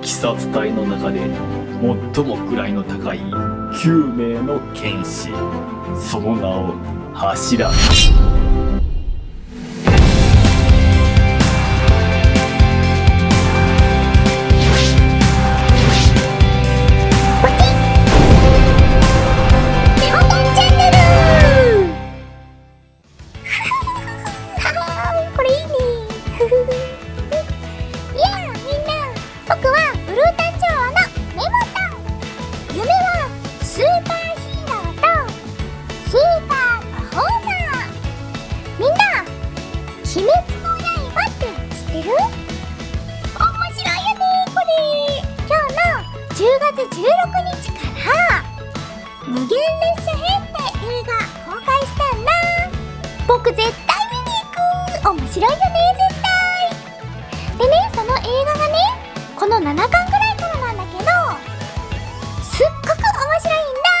鬼殺隊の中で最も位の高い9名の剣士その名を柱。無限列車編って映画公開したんだ。僕絶対見に行く。面白いよね絶対。でねその映画がねこの7巻ぐらいからなんだけどすっごく面白いんだ。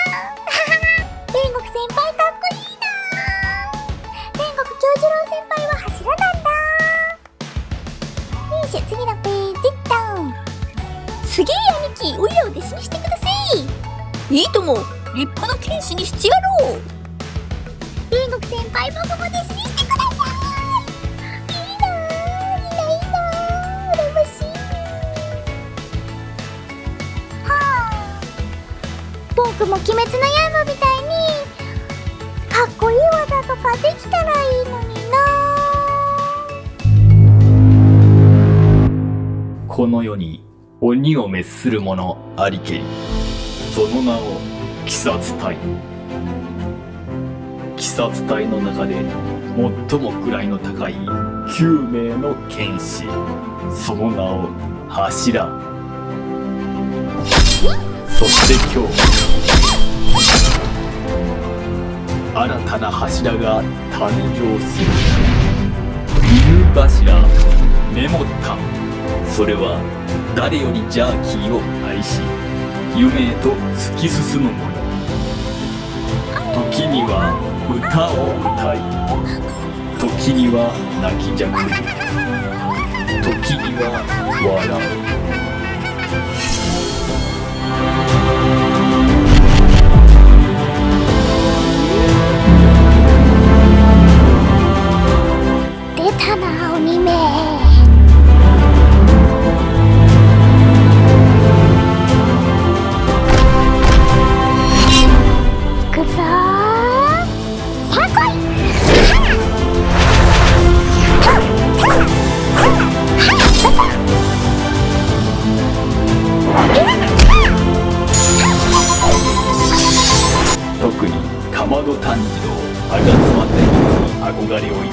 天国先輩かっこいいな。天国京次郎先輩は柱なんだ。よいしょ次のページっとすげえ兄貴おいらを弟子にしてください。いいとも。立派な剣士にしてやろう。天国先輩僕も弟子にしてくださいいいなーいいないいなー羨ましい。はあ僕も鬼滅の刃みたいにかっこいい技とかできたらいいのにな。この世に鬼を滅する者ありけり。その名を鬼殺隊。鬼殺隊の中で最も位の高い9名の剣士。その名を柱。そして今日新たな柱が誕生する。犬柱メモった。それは誰よりジャーキーを愛し夢へと突き進む者。時には歌を歌い時には泣きじゃく時には笑う。特にかまど炭治郎吾妻天一に憧れを抱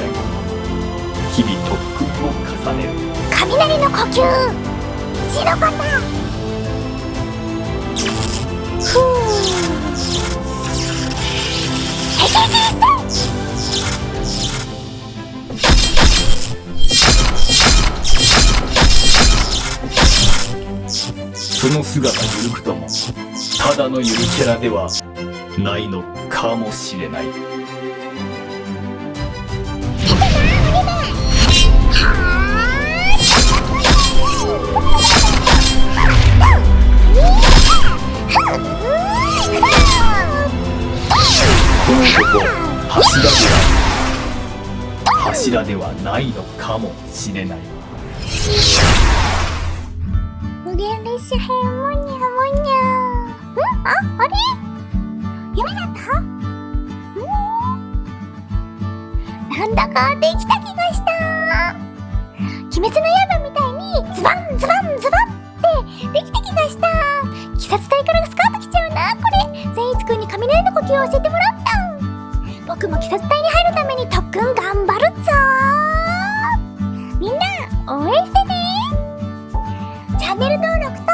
き日々特訓を重ねる。雷の呼吸一の方ふう敵先生その姿ゆるくともただのゆるキャラではないのかもしれない。柱では柱ではないのかもしれない。無限列車編もにゃもにゃん？ああれ？かできた気がした。鬼滅の刃みたいにズバンズバンズバンってできた気がした。鬼殺隊からスカートきちゃうなこれ。善逸くんに雷の呼吸を教えてもらった。僕も鬼殺隊に入るために特訓頑張るぞ。みんな応援してね。チャンネル登録と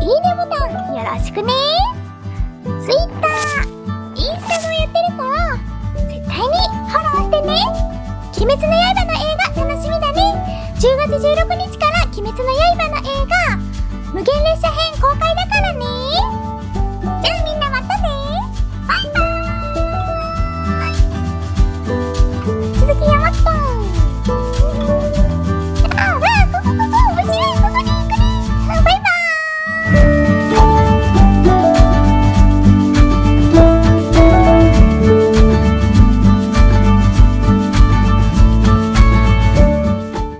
いいねボタンよろしくね。Twitter、鬼滅の刃の映画楽しみだね。10月16日から鬼滅の刃の映画無限列車編公開だからね。じゃあみんな